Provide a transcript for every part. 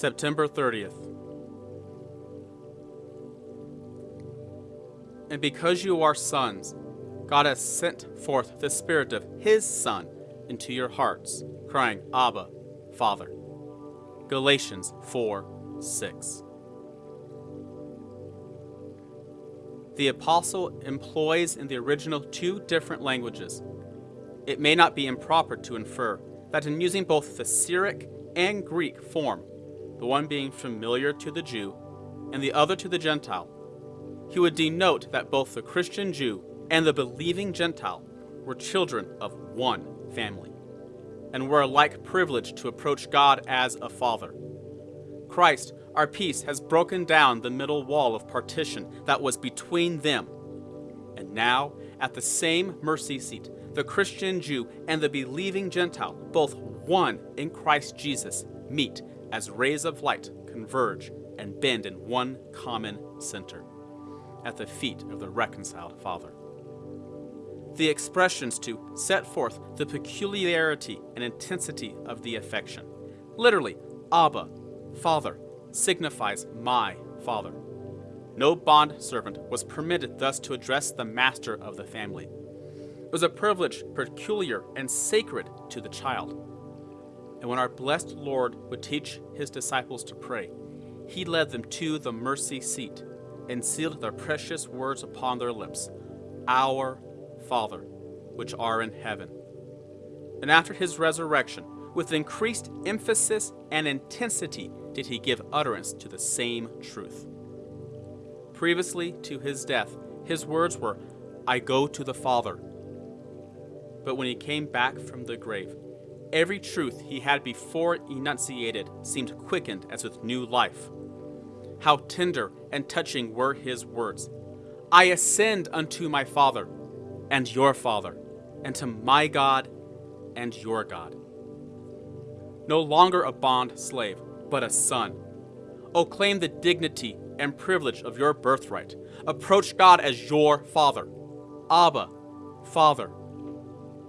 September 30th. And because you are sons, God has sent forth the Spirit of His Son into your hearts, crying, Abba, Father. Galatians 4 6. The apostle employs in the original two different languages. It may not be improper to infer that in using both the Syriac and Greek form, the one being familiar to the Jew and the other to the Gentile, he would denote that both the Christian Jew and the believing Gentile were children of one family and were alike privileged to approach God as a father. Christ, our peace, has broken down the middle wall of partition that was between them. And now, at the same mercy seat, the Christian Jew and the believing Gentile, both one in Christ Jesus, meet as rays of light converge and bend in one common center at the feet of the reconciled Father. The expressions to set forth the peculiarity and intensity of the affection. Literally, Abba, Father, signifies my Father. No bond servant was permitted thus to address the master of the family. It was a privilege peculiar and sacred to the child. And when our blessed Lord would teach his disciples to pray, he led them to the mercy seat and sealed their precious words upon their lips Our Father, which are in heaven. And after his resurrection, with increased emphasis and intensity, did he give utterance to the same truth. Previously to his death, his words were, I go to the Father. But when he came back from the grave, every truth he had before enunciated seemed quickened as with new life. How tender and touching were his words I ascend unto my Father and your Father, and to my God and your God. No longer a bond slave, but a son. O claim the dignity and privilege of your birthright. Approach God as your Father. Abba, Father.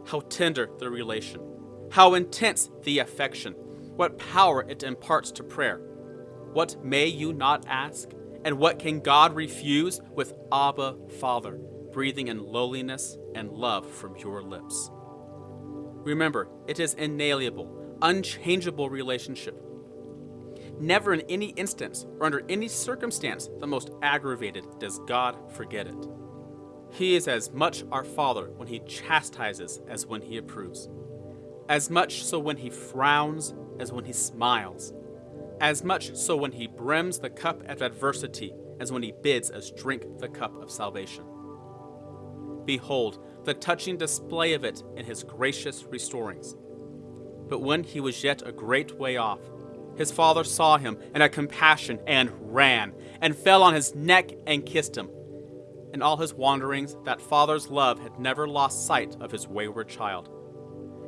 How tender the relation. How intense the affection. What power it imparts to prayer. What may you not ask? And what can God refuse with Abba, Father, breathing in lowliness and love from your lips? Remember, it is inalienable, unchangeable relationship. Never in any instance or under any circumstance the most aggravated does God forget it. He is as much our Father when he chastises as when he approves, as much so when he frowns as when he smiles, as much so when he brims the cup of adversity as when he bids us drink the cup of salvation. Behold, the touching display of it in his gracious restorings. But when he was yet a great way off, his father saw him and had compassion and ran, and fell on his neck and kissed him. In all his wanderings, that father's love had never lost sight of his wayward child.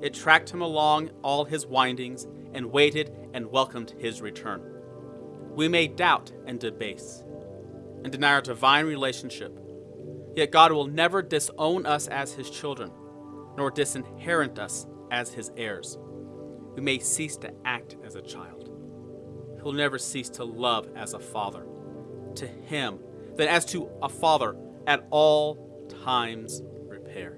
It tracked him along all his windings, and waited and welcomed his return. We may doubt and debase, and deny our divine relationship, yet God will never disown us as his children, nor disinherit us as his heirs. We may cease to act as a child he'll never cease to love as a father. To him, then as to a father, at all times repair.